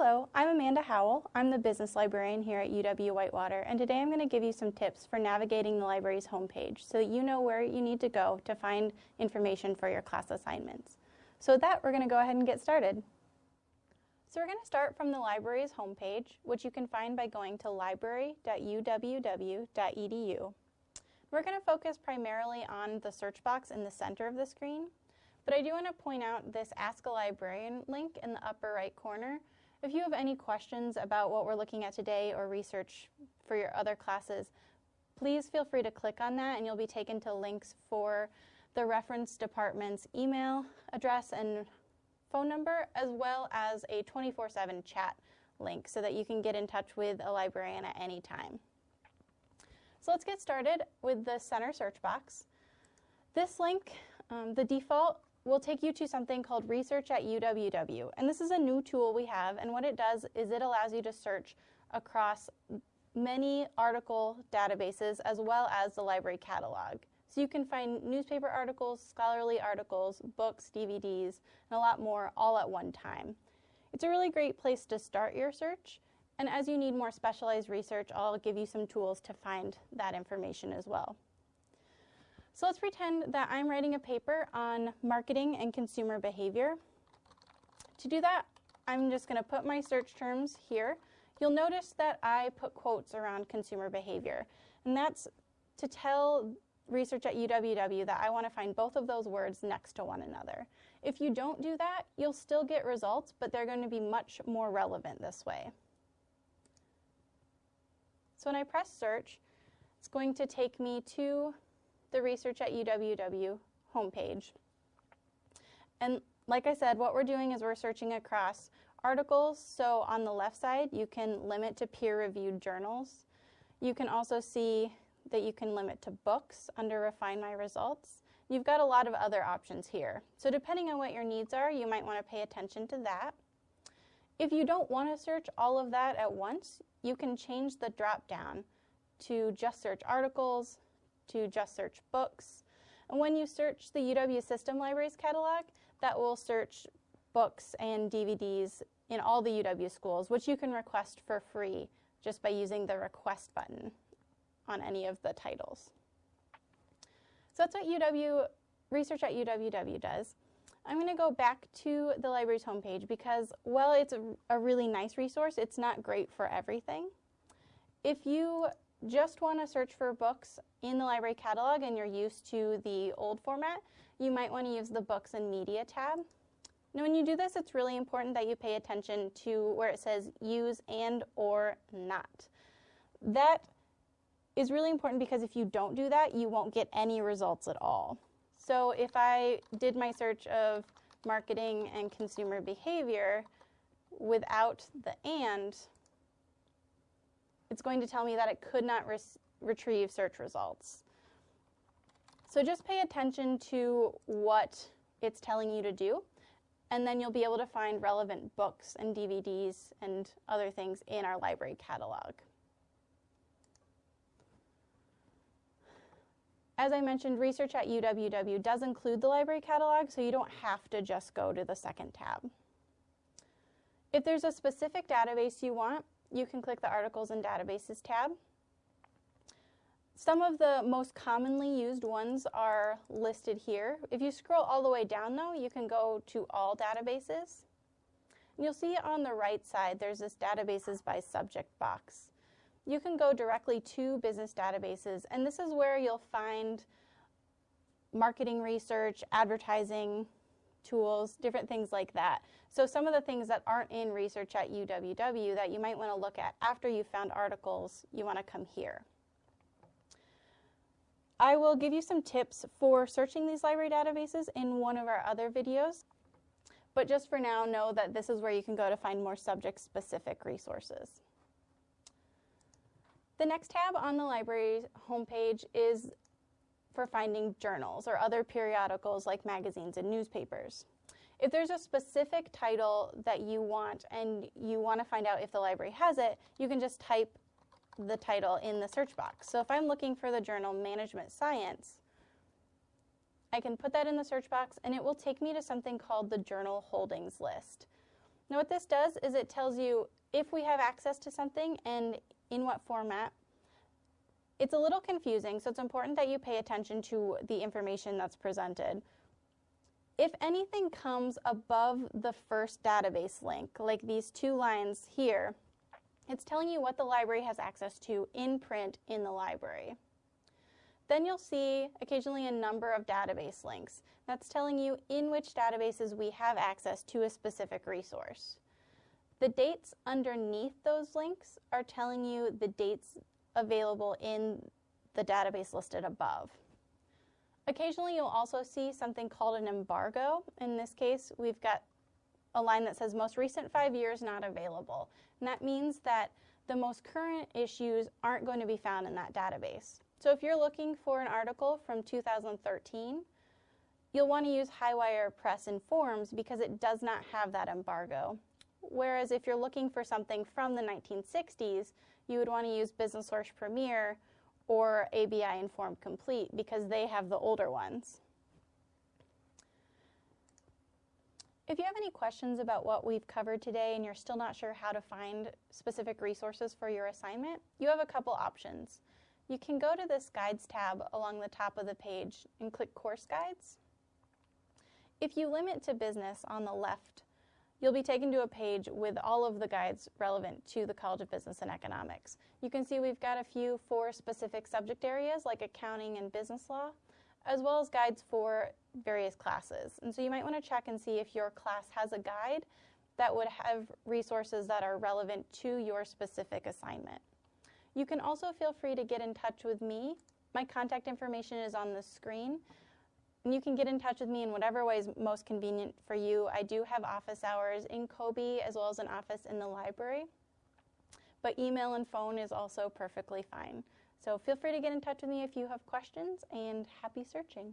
Hello, I'm Amanda Howell. I'm the business librarian here at UW-Whitewater, and today I'm going to give you some tips for navigating the library's homepage so that you know where you need to go to find information for your class assignments. So with that, we're going to go ahead and get started. So we're going to start from the library's homepage, which you can find by going to library.uww.edu. We're going to focus primarily on the search box in the center of the screen, but I do want to point out this Ask a Librarian link in the upper right corner. If you have any questions about what we're looking at today or research for your other classes, please feel free to click on that and you'll be taken to links for the reference department's email address and phone number, as well as a 24-7 chat link so that you can get in touch with a librarian at any time. So let's get started with the center search box. This link, um, the default, will take you to something called Research at UWW. And this is a new tool we have, and what it does is it allows you to search across many article databases as well as the library catalog. So you can find newspaper articles, scholarly articles, books, DVDs, and a lot more all at one time. It's a really great place to start your search, and as you need more specialized research, I'll give you some tools to find that information as well. So let's pretend that I'm writing a paper on marketing and consumer behavior. To do that, I'm just going to put my search terms here. You'll notice that I put quotes around consumer behavior, and that's to tell research at UWW that I want to find both of those words next to one another. If you don't do that, you'll still get results, but they're going to be much more relevant this way. So when I press search, it's going to take me to the Research at UWW homepage. And like I said, what we're doing is we're searching across articles. So on the left side, you can limit to peer-reviewed journals. You can also see that you can limit to books under Refine My Results. You've got a lot of other options here. So depending on what your needs are, you might want to pay attention to that. If you don't want to search all of that at once, you can change the drop down to just search articles, to just search books. And when you search the UW System Libraries catalog, that will search books and DVDs in all the UW schools, which you can request for free just by using the request button on any of the titles. So that's what UW, research at UWW does. I'm going to go back to the library's homepage because while it's a, a really nice resource, it's not great for everything. If you just want to search for books in the library catalog and you're used to the old format, you might want to use the Books and Media tab. Now when you do this, it's really important that you pay attention to where it says use and or not. That is really important because if you don't do that, you won't get any results at all. So if I did my search of marketing and consumer behavior without the and, it's going to tell me that it could not retrieve search results. So just pay attention to what it's telling you to do, and then you'll be able to find relevant books and DVDs and other things in our library catalog. As I mentioned, research at UWW does include the library catalog, so you don't have to just go to the second tab. If there's a specific database you want, you can click the Articles and Databases tab. Some of the most commonly used ones are listed here. If you scroll all the way down though, you can go to All Databases. And you'll see on the right side there's this Databases by Subject box you can go directly to business databases, and this is where you'll find marketing research, advertising tools, different things like that. So some of the things that aren't in research at UWW that you might want to look at after you've found articles, you want to come here. I will give you some tips for searching these library databases in one of our other videos. But just for now, know that this is where you can go to find more subject-specific resources. The next tab on the library homepage is for finding journals or other periodicals like magazines and newspapers. If there's a specific title that you want and you want to find out if the library has it, you can just type the title in the search box. So if I'm looking for the journal Management Science, I can put that in the search box and it will take me to something called the journal holdings list. Now what this does is it tells you if we have access to something and in what format. It's a little confusing, so it's important that you pay attention to the information that's presented. If anything comes above the first database link, like these two lines here, it's telling you what the library has access to in print in the library. Then you'll see occasionally a number of database links. That's telling you in which databases we have access to a specific resource. The dates underneath those links are telling you the dates available in the database listed above. Occasionally you'll also see something called an embargo. In this case, we've got a line that says most recent five years not available. And that means that the most current issues aren't going to be found in that database. So if you're looking for an article from 2013, you'll want to use Highwire Press INFORMS because it does not have that embargo. Whereas if you're looking for something from the 1960s, you would want to use Business Source Premier or ABI Inform Complete because they have the older ones. If you have any questions about what we've covered today and you're still not sure how to find specific resources for your assignment, you have a couple options. You can go to this Guides tab along the top of the page and click Course Guides. If you limit to business on the left, you'll be taken to a page with all of the guides relevant to the College of Business and Economics. You can see we've got a few for specific subject areas like accounting and business law, as well as guides for various classes. And so you might want to check and see if your class has a guide that would have resources that are relevant to your specific assignment. You can also feel free to get in touch with me. My contact information is on the screen. And you can get in touch with me in whatever way is most convenient for you. I do have office hours in COBE as well as an office in the library. But email and phone is also perfectly fine. So feel free to get in touch with me if you have questions and happy searching.